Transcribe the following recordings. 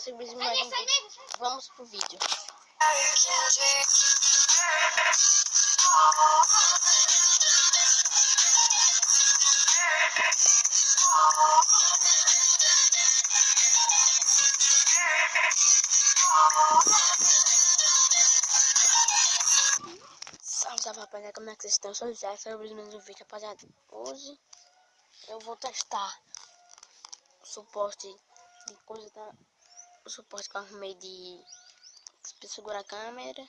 sobre mais um vídeo. Vamos pro vídeo. Salve, salve rapaziada, como é que vocês estão? Eu sou o Zé, sobre mais um vídeo, rapaziada. Hoje eu vou testar o suporte de coisa da. O suporte que eu arrumei de segurar a câmera.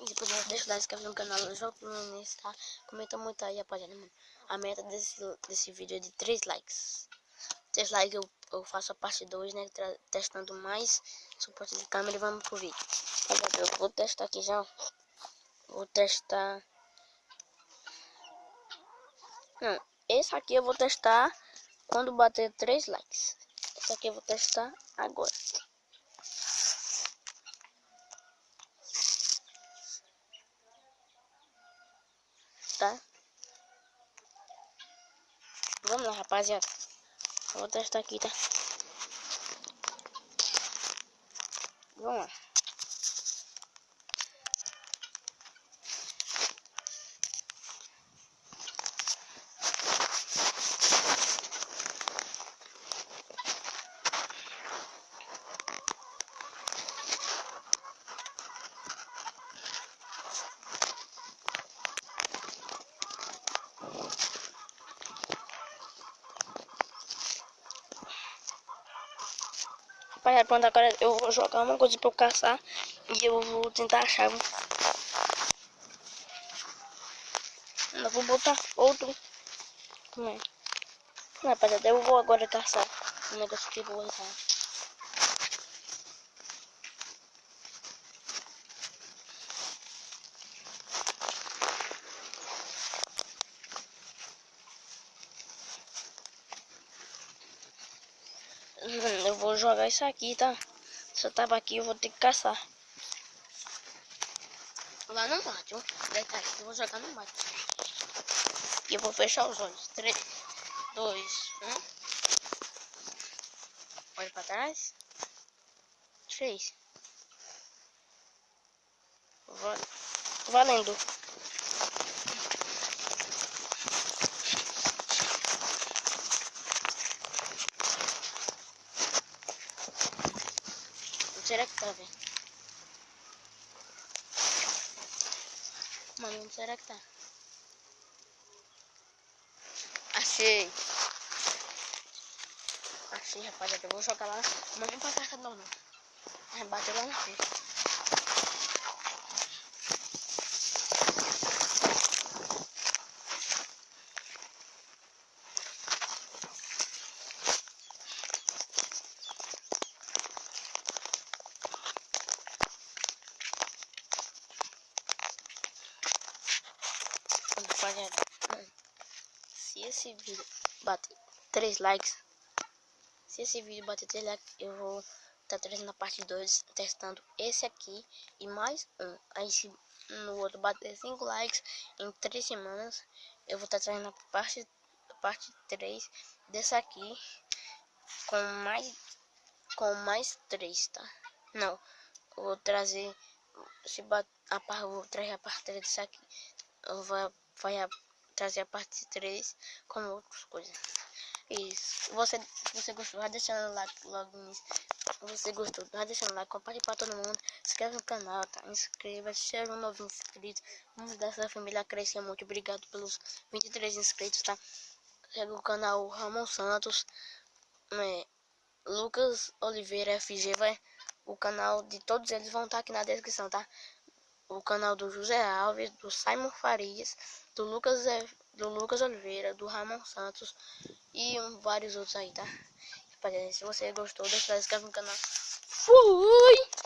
E depois deixo lá inscrever no canal Jogo Fluminense, tá? Comenta muito aí, rapaziada, mano. A meta desse, desse vídeo é de 3 likes. 3 likes eu, eu faço a parte 2, né? Testando mais suporte de câmera e vamos pro vídeo. Eu vou testar aqui já. Vou testar. Não, esse aqui eu vou testar quando bater 3 likes. Aqui eu vou testar agora. Tá? Vamos lá, rapaziada. Vou testar aqui, tá? Vamos lá. Rapaziada, pronto, agora eu vou jogar uma coisa pra eu caçar e eu vou tentar achar. Eu vou botar outro. Como é? Rapaziada, eu vou agora caçar um negócio que eu vou usar. Eu vou jogar isso aqui, tá? Se eu tava aqui, eu vou ter que caçar. Lá no mato, detalhe, eu vou jogar no mato. E eu vou fechar os olhos. 3, 2, 1. Olha pra trás. 3. Valendo. Será que tá, velho? Mano, onde será que tá? Achei. Achei, rapaziada. Eu vou jogar lá. Mas não pra casa não, não. Bateu lá na frente. Rapaziada, se esse vídeo bater 3 likes, se esse vídeo bater 3 likes, eu vou estar tá trazendo a parte 2, testando esse aqui e mais um. Aí se no outro bater 5 likes em 3 semanas, eu vou estar tá trazendo a parte, parte 3 desse aqui com mais com mais 3, tá? Não, vou trazer se bat, a parte vou trazer a parte 3 desse aqui. Vai a, trazer a parte 3 com outras coisas. Isso. Você, você gostou, vai deixando like logo nisso. Você gostou, vai deixando like, compartilhe para todo mundo. Se inscreve no canal, tá? Inscreva-se, seja um novo inscrito. Vamos dessa família crescer muito. Obrigado pelos 23 inscritos, tá? Segue o canal Ramon Santos. É, Lucas Oliveira FG vai. O canal de todos eles vão estar tá aqui na descrição, tá? O canal do José Alves, do Simon Farias do Lucas, do Lucas Oliveira, do Ramon Santos e vários outros aí, tá? Se você gostou, deixa o like no canal. Fui!